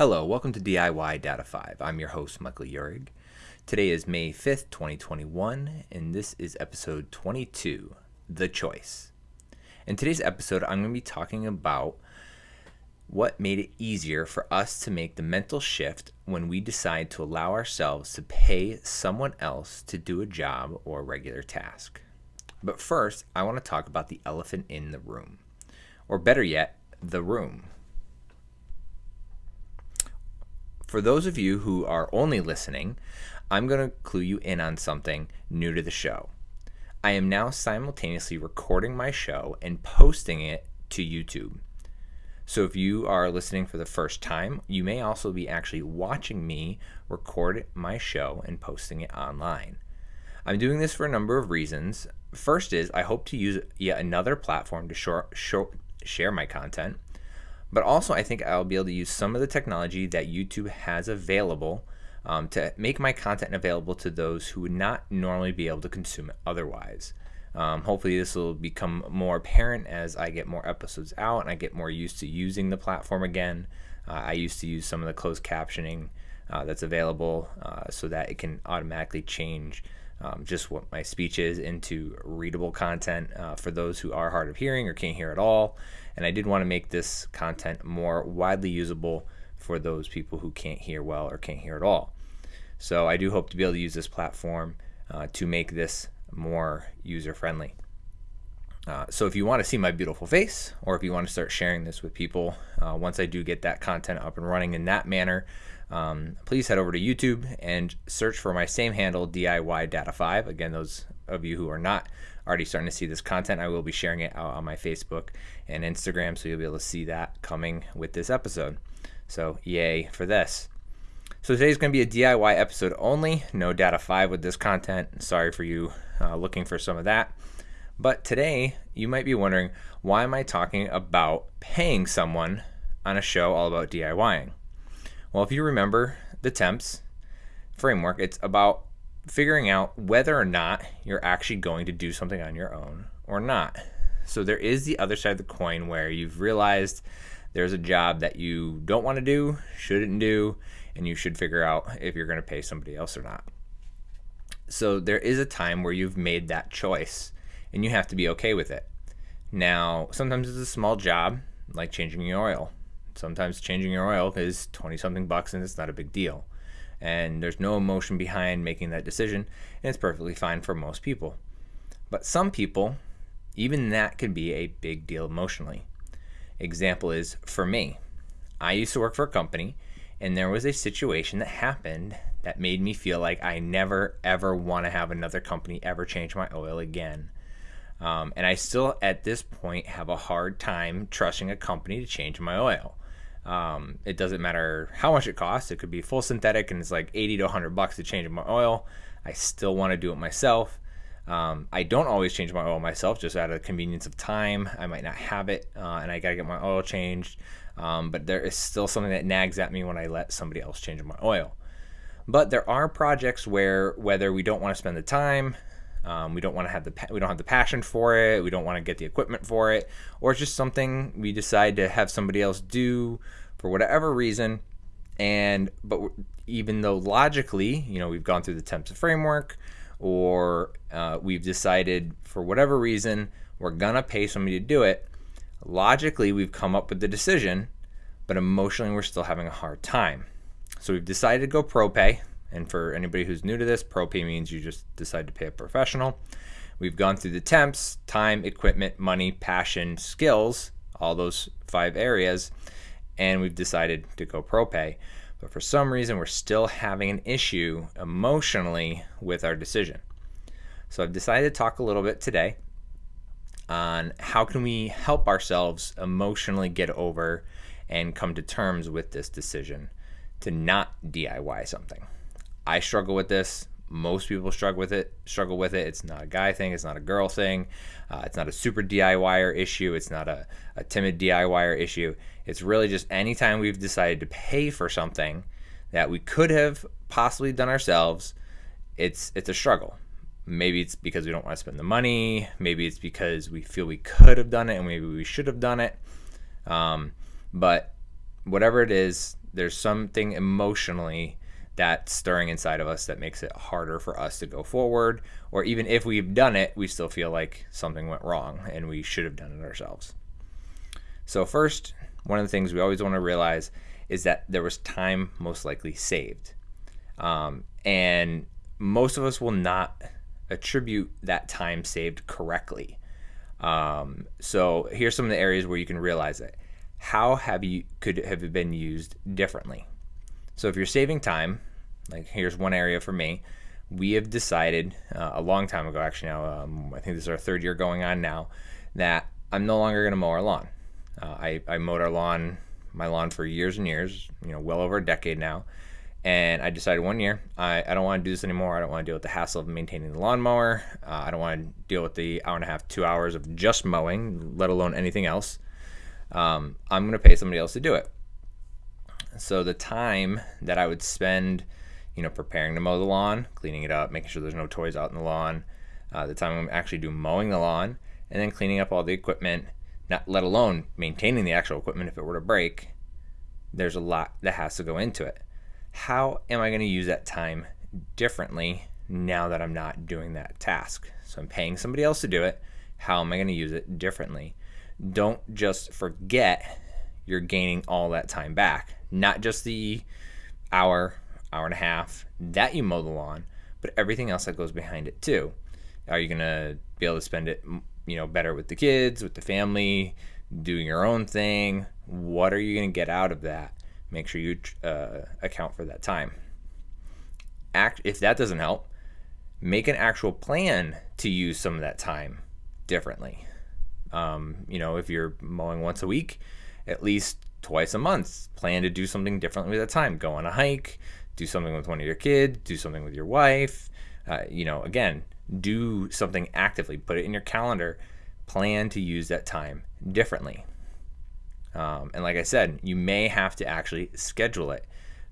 Hello, welcome to DIY Dad of 5. I'm your host, Michael Urig. Today is May 5th, 2021, and this is episode 22 The Choice. In today's episode, I'm going to be talking about what made it easier for us to make the mental shift when we decide to allow ourselves to pay someone else to do a job or a regular task. But first, I want to talk about the elephant in the room, or better yet, the room. For those of you who are only listening, I'm going to clue you in on something new to the show. I am now simultaneously recording my show and posting it to YouTube. So if you are listening for the first time, you may also be actually watching me record my show and posting it online. I'm doing this for a number of reasons. First is I hope to use yet another platform to short, short, share my content. But also, I think I'll be able to use some of the technology that YouTube has available um, to make my content available to those who would not normally be able to consume it otherwise. Um, hopefully, this will become more apparent as I get more episodes out and I get more used to using the platform again. Uh, I used to use some of the closed captioning uh, that's available uh, so that it can automatically change um, just what my speech is into readable content uh, for those who are hard of hearing or can't hear at all. And I did want to make this content more widely usable for those people who can't hear well or can't hear at all. So I do hope to be able to use this platform uh, to make this more user friendly. Uh, so if you want to see my beautiful face, or if you want to start sharing this with people, uh, once I do get that content up and running in that manner, um, please head over to YouTube and search for my same handle, DIY Dad of 5. Again, those of you who are not already starting to see this content, I will be sharing it out on my Facebook and Instagram, so you'll be able to see that coming with this episode. So, yay for this. So, today's going to be a DIY episode only, no Dad of 5 with this content. Sorry for you uh, looking for some of that. But today, you might be wondering why am I talking about paying someone on a show all about DIYing? Well, if you remember the temps framework, it's about figuring out whether or not you're actually going to do something on your own or not. So there is the other side of the coin where you've realized there's a job that you don't want to do, shouldn't do, and you should figure out if you're going to pay somebody else or not. So there is a time where you've made that choice and you have to be okay with it. Now, sometimes it's a small job like changing your oil. Sometimes changing your oil is 20 something bucks and it's not a big deal. And there's no emotion behind making that decision, and it's perfectly fine for most people. But some people, even that can be a big deal emotionally. Example is for me. I used to work for a company, and there was a situation that happened that made me feel like I never ever want to have another company ever change my oil again. Um, and I still, at this point, have a hard time trusting a company to change my oil. Um, it doesn't matter how much it costs. It could be full synthetic and it's like 80 to 100 bucks to change my oil. I still want to do it myself. Um, I don't always change my oil myself, just out of convenience of time. I might not have it, uh, and I gotta get my oil changed. Um, but there is still something that nags at me when I let somebody else change my oil. But there are projects where whether we don't want to spend the time, um, we don't want to have the we don't have the passion for it. We don't want to get the equipment for it, or it's just something we decide to have somebody else do for whatever reason. And but even though logically, you know, we've gone through the temps framework, or uh, we've decided for whatever reason we're gonna pay somebody to do it. Logically, we've come up with the decision, but emotionally, we're still having a hard time. So we've decided to go pro pay. And for anybody who's new to this, pro pay means you just decide to pay a professional. We've gone through the temps, time, equipment, money, passion, skills, all those five areas, and we've decided to go pro pay. But for some reason, we're still having an issue emotionally with our decision. So I've decided to talk a little bit today on how can we help ourselves emotionally get over and come to terms with this decision to not DIY something. I struggle with this. Most people struggle with it. Struggle with it. It's not a guy thing. It's not a girl thing. Uh, it's not a super DIYer issue. It's not a, a timid DIYer issue. It's really just anytime we've decided to pay for something that we could have possibly done ourselves, it's it's a struggle. Maybe it's because we don't want to spend the money. Maybe it's because we feel we could have done it and maybe we should have done it. Um, but whatever it is, there's something emotionally that's stirring inside of us that makes it harder for us to go forward. Or even if we've done it, we still feel like something went wrong and we should have done it ourselves. So, first, one of the things we always want to realize is that there was time most likely saved. Um, and most of us will not attribute that time saved correctly. Um, so here's some of the areas where you can realize it. How have you could have been used differently? So if you're saving time, like here's one area for me, we have decided uh, a long time ago, actually now, um, I think this is our third year going on now, that I'm no longer going to mow our lawn. Uh, I, I mowed our lawn, my lawn for years and years, you know, well over a decade now. And I decided one year, I, I don't want to do this anymore. I don't want to deal with the hassle of maintaining the lawnmower. Uh, I don't want to deal with the hour and a half, two hours of just mowing, let alone anything else. Um, I'm going to pay somebody else to do it. So the time that I would spend, you know, preparing to mow the lawn, cleaning it up, making sure there's no toys out in the lawn, uh, the time I'm actually do mowing the lawn, and then cleaning up all the equipment, not let alone maintaining the actual equipment if it were to break, there's a lot that has to go into it how am I going to use that time differently now that I'm not doing that task? So I'm paying somebody else to do it. How am I going to use it differently? Don't just forget you're gaining all that time back, not just the hour, hour and a half that you mow the lawn, but everything else that goes behind it too. Are you going to be able to spend it, you know, better with the kids, with the family, doing your own thing? What are you going to get out of that? make sure you uh, account for that time. Act if that doesn't help, make an actual plan to use some of that time differently. Um, you know, if you're mowing once a week, at least twice a month, plan to do something differently with that time. Go on a hike, do something with one of your kids, do something with your wife. Uh, you know, again, do something actively. Put it in your calendar. Plan to use that time differently. Um, and like I said, you may have to actually schedule it.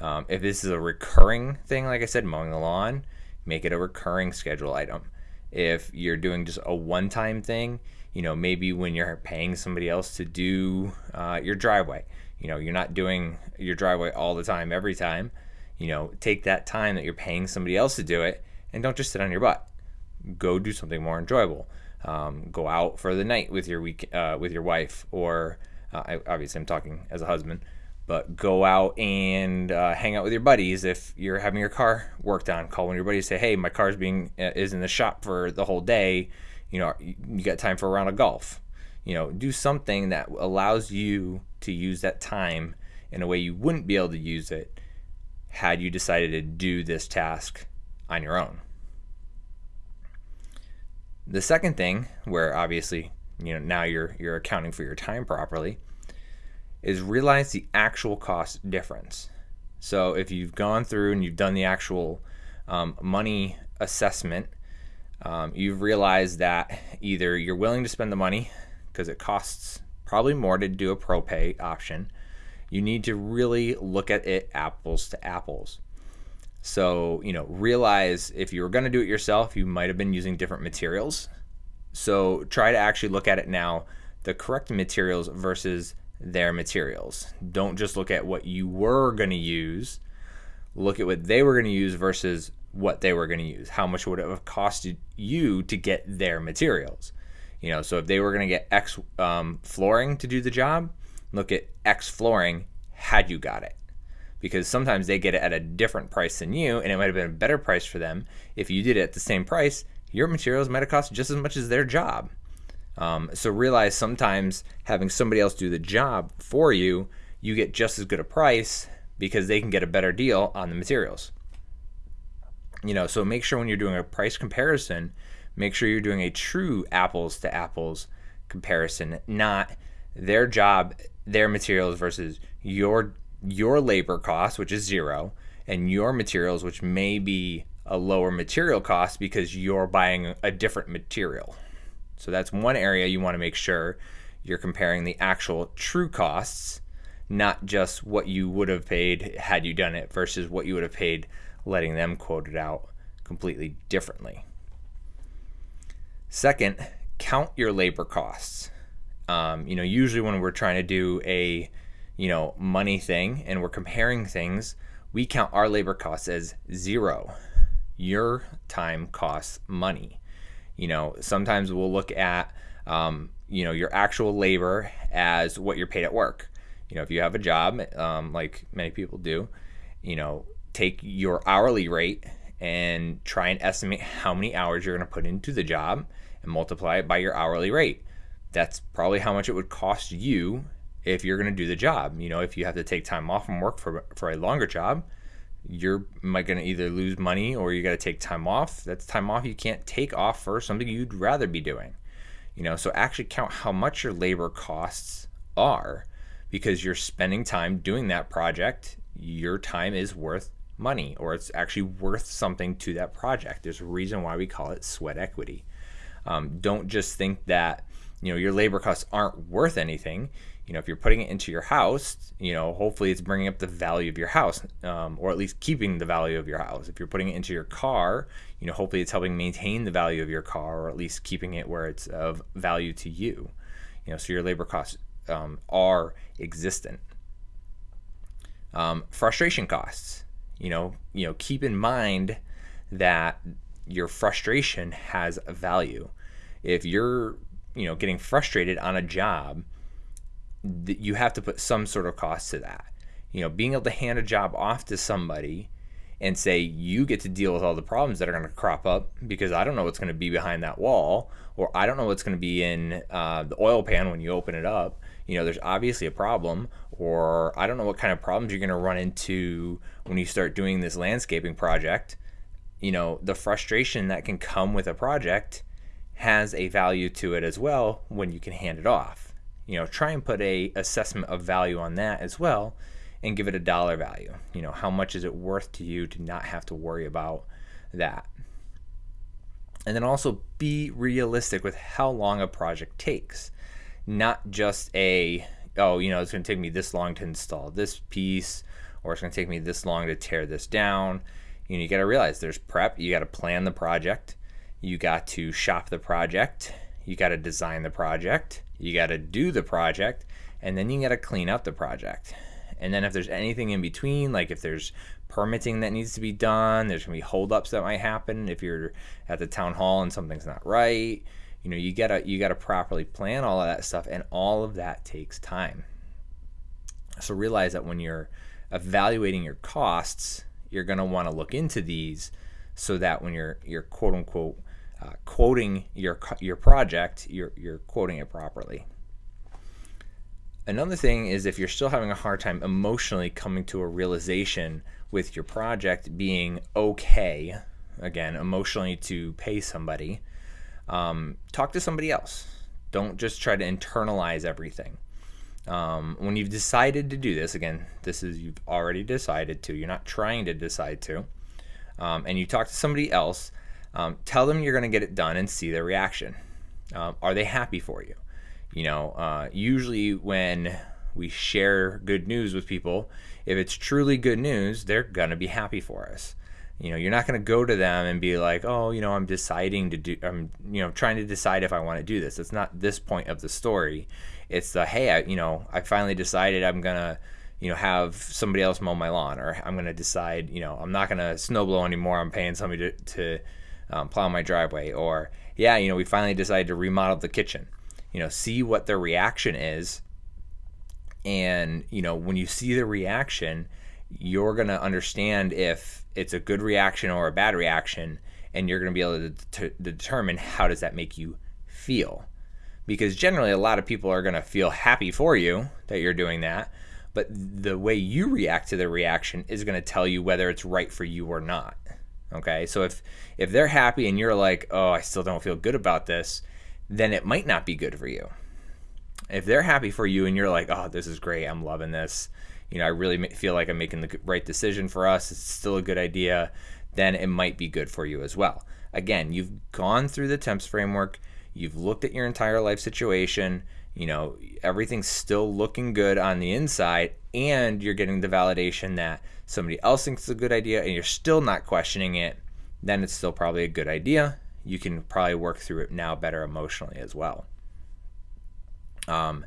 Um, if this is a recurring thing, like I said, mowing the lawn, make it a recurring schedule item. If you're doing just a one time thing, you know, maybe when you're paying somebody else to do uh, your driveway, you know, you're not doing your driveway all the time, every time. You know, take that time that you're paying somebody else to do it and don't just sit on your butt. Go do something more enjoyable. Um, go out for the night with your week uh, with your wife or uh, I, obviously, I'm talking as a husband, but go out and uh, hang out with your buddies. If you're having your car worked on, call one of your buddies. Say, hey, my car's being uh, is in the shop for the whole day. You know, you got time for a round of golf. You know, do something that allows you to use that time in a way you wouldn't be able to use it had you decided to do this task on your own. The second thing, where obviously you know now you're you're accounting for your time properly is realize the actual cost difference so if you've gone through and you've done the actual um, money assessment um, you've realized that either you're willing to spend the money because it costs probably more to do a pro pay option you need to really look at it apples to apples so you know realize if you were going to do it yourself you might have been using different materials so try to actually look at it now the correct materials versus their materials. Don't just look at what you were going to use. Look at what they were going to use versus what they were going to use. How much would it have costed you to get their materials? You know, so if they were going to get X um, flooring to do the job, look at X flooring had you got it. Because sometimes they get it at a different price than you, and it might have been a better price for them if you did it at the same price your materials might have cost just as much as their job. Um, so realize sometimes having somebody else do the job for you, you get just as good a price because they can get a better deal on the materials. You know, so make sure when you're doing a price comparison, make sure you're doing a true apples to apples comparison, not their job, their materials versus your your labor cost, which is zero, and your materials, which may be a lower material cost because you're buying a different material. So that's one area you want to make sure you're comparing the actual true costs, not just what you would have paid had you done it versus what you would have paid letting them quote it out completely differently. Second, count your labor costs. Um, you know, usually when we're trying to do a you know, money thing and we're comparing things, we count our labor costs as zero. Your time costs money. You know, sometimes we'll look at, um, you know, your actual labor as what you're paid at work. You know, if you have a job, um, like many people do, you know, take your hourly rate and try and estimate how many hours you're going to put into the job and multiply it by your hourly rate. That's probably how much it would cost you if you're going to do the job. You know, if you have to take time off from work for, for a longer job, you're might going to either lose money or you got to take time off. That's time off you can't take off for something you'd rather be doing. You know, so actually count how much your labor costs are because you're spending time doing that project. Your time is worth money or it's actually worth something to that project. There's a reason why we call it sweat equity. Um, don't just think that you know your labor costs aren't worth anything. You know if you're putting it into your house you know hopefully it's bringing up the value of your house um, or at least keeping the value of your house. If you're putting it into your car you know hopefully it's helping maintain the value of your car or at least keeping it where it's of value to you. You know so your labor costs um, are existent. Um, frustration costs you know you know keep in mind that your frustration has a value. If you're you know getting frustrated on a job you have to put some sort of cost to that. You know being able to hand a job off to somebody and say you get to deal with all the problems that are going to crop up because i don't know what's going to be behind that wall or i don't know what's going to be in uh, the oil pan when you open it up you know there's obviously a problem or i don't know what kind of problems you're going to run into when you start doing this landscaping project you know the frustration that can come with a project has a value to it as well when you can hand it off. You know, try and put a assessment of value on that as well and give it a dollar value. You know, how much is it worth to you to not have to worry about that? And then also be realistic with how long a project takes. Not just a, oh, you know, it's going to take me this long to install this piece or it's going to take me this long to tear this down. You know, you got to realize there's prep, you got to plan the project you got to shop the project, you got to design the project, you got to do the project, and then you got to clean up the project. And then if there's anything in between, like if there's permitting that needs to be done, there's gonna be holdups that might happen if you're at the town hall and something's not right. You know, you gotta you gotta properly plan all of that stuff, and all of that takes time. So realize that when you're evaluating your costs, you're gonna want to look into these so that when you're you're quote unquote uh, quoting your your project, you're you're quoting it properly. Another thing is if you're still having a hard time emotionally coming to a realization with your project being okay, again, emotionally to pay somebody, um, talk to somebody else. Don't just try to internalize everything. Um, when you've decided to do this, again, this is you've already decided to, you're not trying to decide to, um, and you talk to somebody else, um, tell them you're going to get it done and see their reaction. Um, are they happy for you? You know, uh, usually when we share good news with people, if it's truly good news, they're going to be happy for us. You know, you're not going to go to them and be like, oh, you know, I'm deciding to do, I'm, you know, trying to decide if I want to do this. It's not this point of the story. It's the, hey, I, you know, I finally decided I'm going to, you know, have somebody else mow my lawn, or I'm going to decide, you know, I'm not going to snowblow anymore. I'm paying somebody to, to um, plow my driveway, or yeah, you know, we finally decided to remodel the kitchen. You know, see what their reaction is, and you know, when you see the reaction, you're gonna understand if it's a good reaction or a bad reaction, and you're gonna be able to, to determine how does that make you feel. Because generally, a lot of people are gonna feel happy for you that you're doing that, but the way you react to the reaction is going to tell you whether it's right for you or not. Okay, so if if they're happy and you're like, oh, I still don't feel good about this, then it might not be good for you. If they're happy for you and you're like, oh, this is great, I'm loving this, you know, I really feel like I'm making the right decision for us, it's still a good idea, then it might be good for you as well. Again, you've gone through the temps framework, you've looked at your entire life situation, you know, everything's still looking good on the inside, and you're getting the validation that somebody else thinks it's a good idea and you're still not questioning it, then it's still probably a good idea. You can probably work through it now better emotionally as well. Um,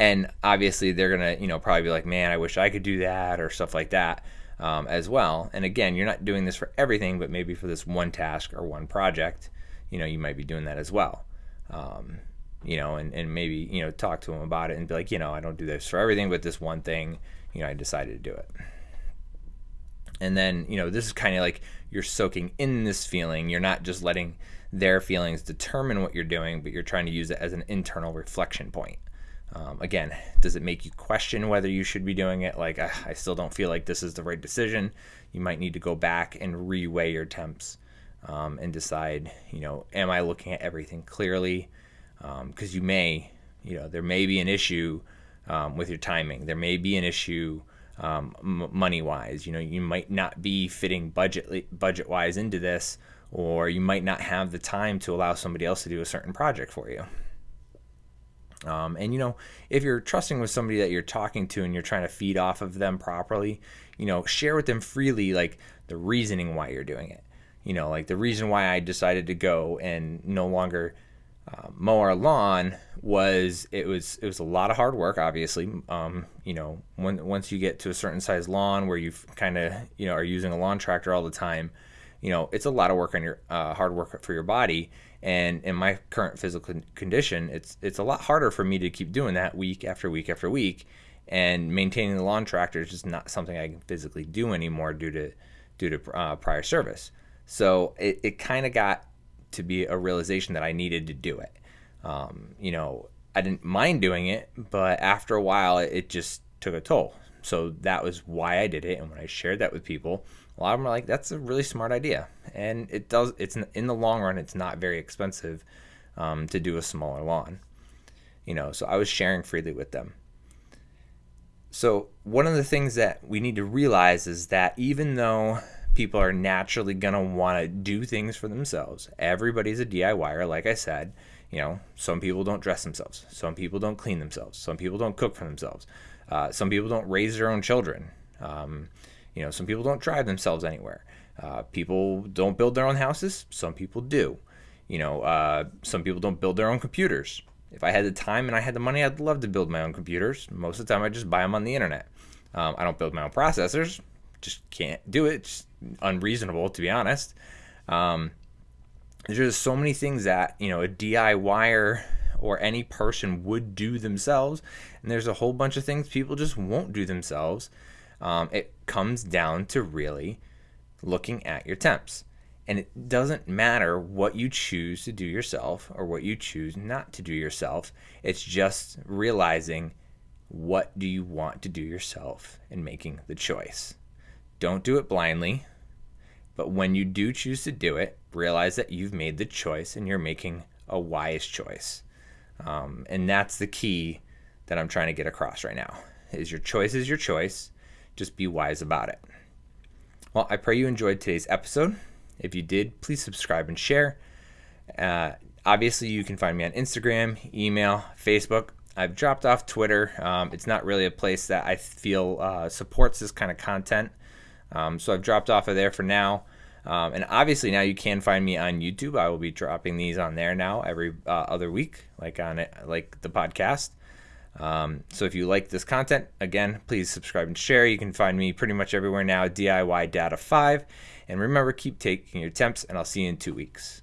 and obviously they're gonna you know probably be like man i wish i could do that or stuff like that um, as well. And again you're not doing this for everything but maybe for this one task or one project you know you might be doing that as well. Um, you know and, and maybe you know talk to them about it and be like you know i don't do this for everything but this one thing you know i decided to do it. And then you know this is kind of like you're soaking in this feeling. You're not just letting their feelings determine what you're doing but you're trying to use it as an internal reflection point um, again does it make you question whether you should be doing it like I, I still don't feel like this is the right decision you might need to go back and reweigh your temps um, and decide you know am i looking at everything clearly because um, you may you know there may be an issue um, with your timing there may be an issue um, m- money wise. You know, you might not be fitting budget wise into this, or you might not have the time to allow somebody else to do a certain project for you. Um, and you know, if you're trusting with somebody that you're talking to and you're trying to feed off of them properly, you know, share with them freely like the reasoning why you're doing it. You know, like the reason why I decided to go and no longer uh, mow our lawn was it was it was a lot of hard work obviously um, you know when, once you get to a certain size lawn where you kind of you know are using a lawn tractor all the time you know it's a lot of work on your uh, hard work for your body and in my current physical condition it's it's a lot harder for me to keep doing that week after week after week and maintaining the lawn tractor is just not something I can physically do anymore due to due to uh, prior service so it, it kind of got to be a realization that I needed to do it. Um, you know, I didn't mind doing it, but after a while, it just took a toll. So that was why I did it. And when I shared that with people, a lot of them are like, "That's a really smart idea," and it does. It's in the long run, it's not very expensive um, to do a smaller lawn. You know, so I was sharing freely with them. So one of the things that we need to realize is that even though people are naturally going to want to do things for themselves. Everybody's a DIYer, like I said. You know, some people don't dress themselves. Some people don't clean themselves. Some people don't cook for themselves. Uh, some people don't raise their own children. Um, you know, some people don't drive themselves anywhere. Uh, people don't build their own houses. Some people do. You know, uh, some people don't build their own computers. If I had the time and I had the money, I'd love to build my own computers. Most of the time, I just buy them on the internet. Um, I don't build my own processors. Just can't do it. Just unreasonable, to be honest. Um, there's just so many things that you know a DIYer or any person would do themselves, and there's a whole bunch of things people just won't do themselves. Um, it comes down to really looking at your temps. And it doesn't matter what you choose to do yourself or what you choose not to do yourself. It's just realizing what do you want to do yourself and making the choice. Don't do it blindly. But when you do choose to do it, realize that you've made the choice and you're making a wise choice. Um, and that's the key that I'm trying to get across right now. Is your choice is your choice. Just be wise about it. Well, I pray you enjoyed today's episode. If you did, please subscribe and share. Uh, obviously, you can find me on Instagram, email, Facebook. I've dropped off Twitter. Um, it's not really a place that I feel uh, supports this kind of content. Um, so I've dropped off of there for now. Um, and obviously now you can find me on YouTube. I will be dropping these on there now every uh, other week, like on it, like the podcast. Um, so if you like this content, again, please subscribe and share. You can find me pretty much everywhere now. DIY Dad of Five, and remember, keep taking your temps, and I'll see you in two weeks.